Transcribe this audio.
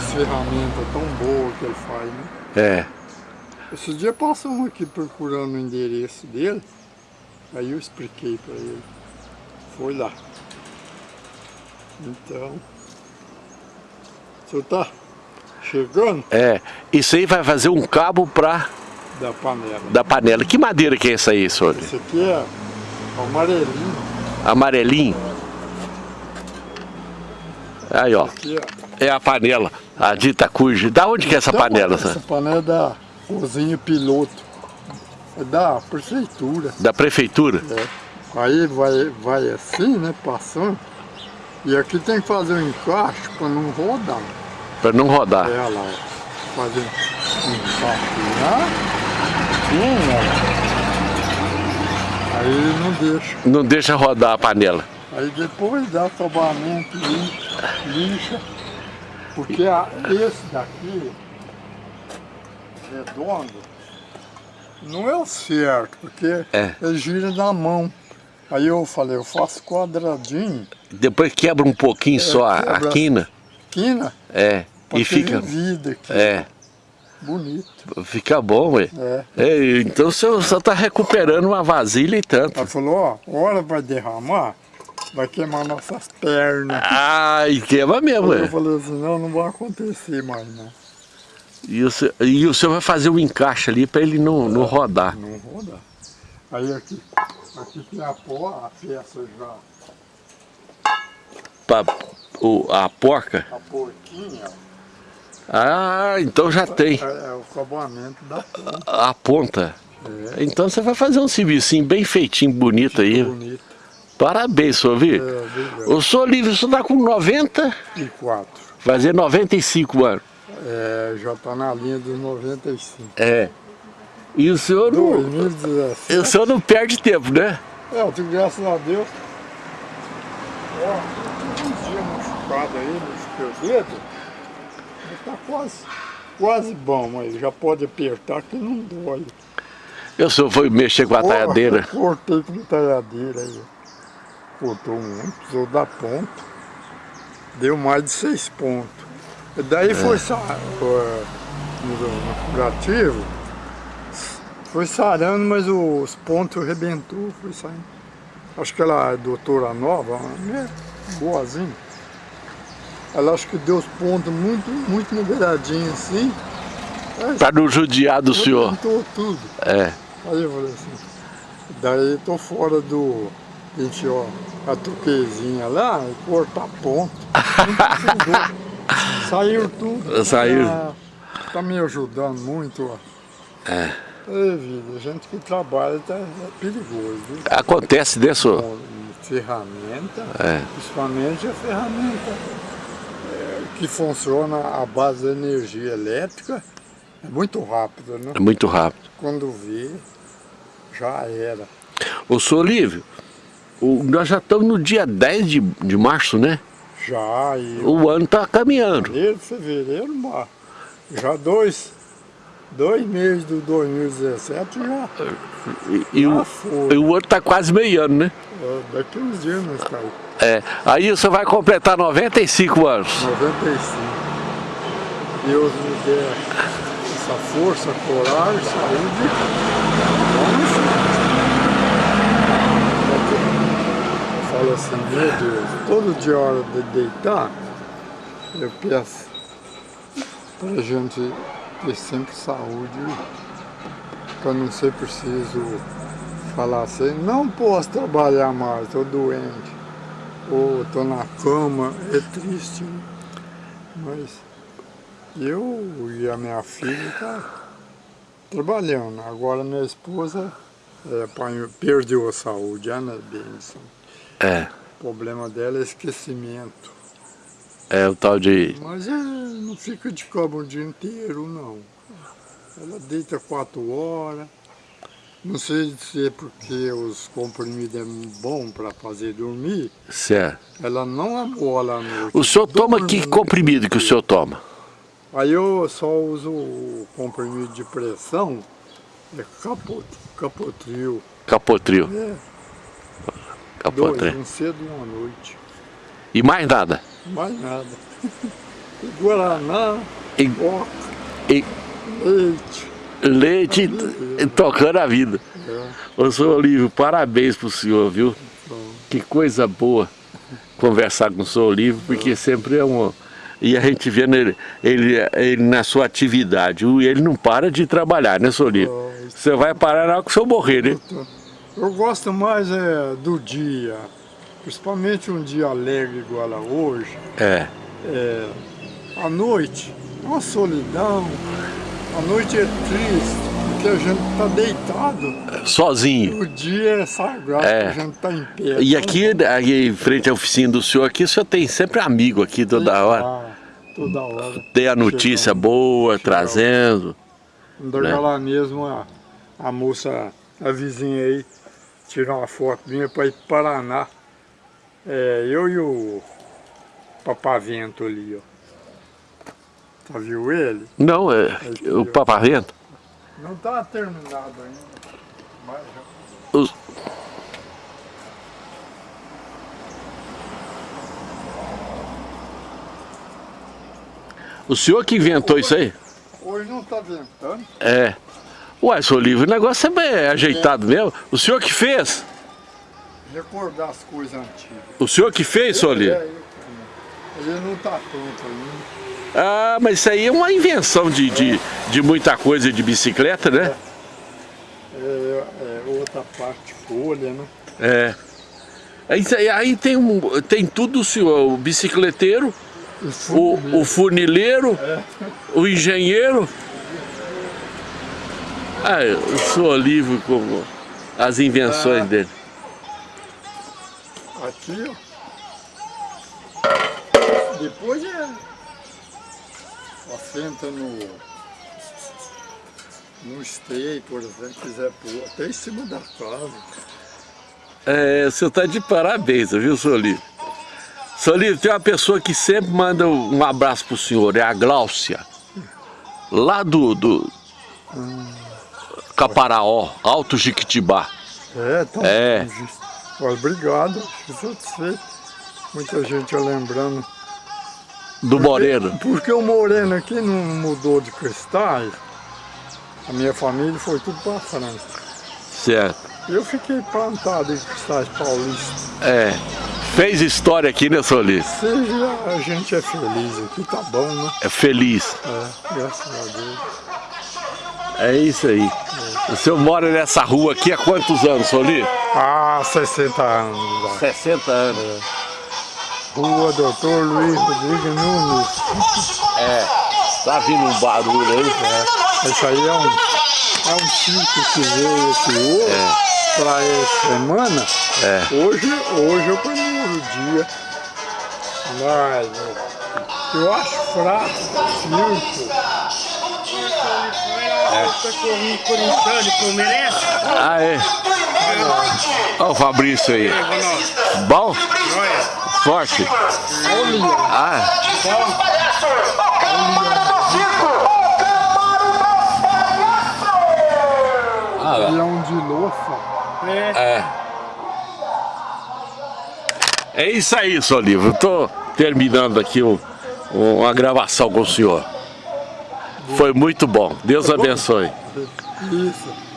As ferramentas tão boas que ele faz, né? É. Esse dia passamos aqui procurando o endereço dele, aí eu expliquei para ele. Foi lá. Então, o senhor tá chegando É. Isso aí vai fazer um cabo pra, da panela. da panela. Que madeira que é essa aí, senhor? Esse aqui é amarelinho, Amarelinho? Aí, ó. aqui ó. É a panela, a dita cuja. Da onde que é essa Então, panela? Essa panela é da cozinha piloto. É da prefeitura. Da prefeitura? É. Aí vai, vai assim, né, passando. E aqui tem que fazer um encaixe para não rodar. Pra não rodar. É lá, ó. fazer um encaixe lá. Sim, ó. Aí não deixa. Não deixa rodar a panela. Aí depois dá lixa, lixa. Porque a- esse daqui, redondo, não é o certo, porque É. ele gira na mão. Aí eu falei, eu faço quadradinho, Depois quebra um pouquinho só a, É, quina. quina, É. E fica. vida aqui. É. Bonito. Fica bom, ué. É. É, então o senhor só tá recuperando uma vasilha e tanto. Ela falou, ó, hora vai derramar, vai queimar nossas pernas. Ai, queima mesmo, Eu ué. falei assim, não, não vai acontecer mais não. E o, senhor, e o senhor vai fazer o encaixe ali pra ele não, não rodar. Não roda. Aí aqui, aqui tem a, pó, a peça já, Pra, o, a porca. a porquinha, Ah, então já tem é, é o acabamento da ponta. a ponta. É, Então você vai fazer um serviço bem feitinho, bonito aí. bonito. Parabéns, senhor, viu? É. O senhor Livre, o senhor tá com 90, E quatro. vai fazer 95 anos. É, já tá na linha dos 95. É. E o senhor não, 2017. o senhor não perde tempo, né? É, eu tenho graças a Deus. Ó, uns dias machucado aí, machuquei o dedo. Mas tá quase, quase bom, mas já pode apertar que não dói. E o senhor foi mexer com a talhadeira. Ó, Cortei com talhadeira aí. Cortou muito, precisou dar ponto. Deu mais de seis pontos. E daí foi sa- ó, no, curativo, foi sarando, mas os pontos arrebentou, foi saindo. Acho que ela é doutora nova, né? boazinha. Ela acho que deu os pontos muito, muito niveladinhos assim. Pra não judiar do senhor. tudo. É. Aí eu falei assim, daí tô fora do, gente, ó, a tuquezinha lá, e ponto. Não precisou. Saiu tudo. Saiu. Ah, tá me ajudando muito, ó. É. Ei, vida, gente que trabalha tá, é perigoso, viu? Acontece, né, senhor? Com ferramenta, É. principalmente a ferramenta é, que funciona à base da energia elétrica, é muito rápido, né? É muito rápido. Quando vê, já era. Ô, senhor Lívio, o- nós já estamos no dia 10 de, de março, né? Já, e O ano tá caminhando. janeiro, fevereiro, mar- já dois, dois meses do 2017 já, E, o, já foi. e o ano tá quase meio ano, né? Daqui uns dias nós tá aí, É. Aí o senhor vai completar 95 anos. 95. Deus me dê essa força, coragem, saúde. Deus, todo a hora de deitar, eu peço para a gente ter sempre saúde, para não ser preciso falar assim, não posso trabalhar mais, estou doente, ou estou na cama, é triste, né? mas eu e a minha filha tá trabalhando. Agora minha esposa é, perdeu a saúde, Ana Benson. É. O problema dela é esquecimento. É o tal de. Mas é, não fica de cama o dia inteiro, não. Ela deita quatro horas. Não sei se é porque os comprimidos é bom para fazer dormir. Certo. Ela não amola à noite. O senhor toma Dorme que comprimido que o senhor toma? Aí eu só uso o comprimido de pressão, é capot, capotril. Capotril. É, dois, Capotril. um cedo e uma noite. E mais nada. Mais nada. e Guaraná, E, coca, e leite. leite tocando a vida. É, Ô, senhor Olívio, parabéns pro senhor, viu? bom. Que coisa boa conversar com o senhor Olívio, porque sempre é um... E a gente vendo ele, ele, ele na sua atividade, ele não para de trabalhar, né, senhor Olívio? Bom, Você vai parar na hora que o senhor morrer, né? Eu gosto mais é, do dia, principalmente um dia alegre igual a hoje. É. É, à noite, é uma solidão, a noite é triste, porque a gente está deitado. Sozinho. O dia é sagrado, É. a gente está em pé. E aqui, aqui em frente à oficina do senhor aqui, o senhor tem sempre amigo aqui toda hora. Ah, toda hora. Tem a notícia boa, trazendo. Ainda né? lá mesmo a, a moça, a vizinha aí, tirou uma foto minha para ir para Paraná. É, eu e o Papavento ali, ó. Tá viu ele? Não, é o papavento. Não tá terminado ainda. Mas já... Os- O senhor que inventou isso aí? Hoje não tá ventando. É. Ué, seu livro, o negócio é bem ajeitado mesmo. O senhor que fez? Recordar as coisas antigas. O senhor que fez, É, livro? eu também. Ele não tá pronto ainda. Ah, mas isso aí é uma invenção de, de, de muita coisa de bicicleta, né? É, é outra parte folha, né? É. Aí, aí- tem, um, tem tudo, senhor. O bicicleteiro, o, o funileiro, É. o engenheiro. Ah, o senhor livre com as invenções Ah. dele. Aqui, ó. Depois é. Assenta no. No stay, por exemplo, quiser pôr, até em cima da casa. É, o senhor está de parabéns, viu, senhor Livre? Senhor Livre, tem uma pessoa que sempre manda um abraço pro senhor, é a Gláucia. Lá do, do Caparaó, Alto Jiquitibá. É, tá. É. Obrigado, fico satisfeito. Muita gente lembrando. Do Moreno. Porque o Moreno aqui não mudou de cristais. A minha família foi tudo para França. Certo. Eu fiquei plantado em cristais paulistas. É. Fez história aqui, né, Livre? Seja a gente é feliz aqui, tá bom, né? É feliz. É, graças a Deus. É isso aí. O senhor mora nessa rua aqui há quantos anos, Livre? Ah, 60 anos. já. 60 anos. Rua Doutor Luiz Rodrigues Nunes. É. Tá vindo um barulho aí? Esse aí é um, é um circo que veio aqui hoje, para essa semana. É. Hoje, hoje é o primeiro dia. Mas eu, eu acho fraco o circo. Cachorrinho corintiano que eu mereço. Ah, é. Olha o Fabrício aí. Bom? Olha. Forte? Olha, Ah, leão de louça. É. é isso aí, seu livro. Eu tô terminando aqui o- uma gravação com o senhor. Foi muito bom. Deus abençoe. Isso.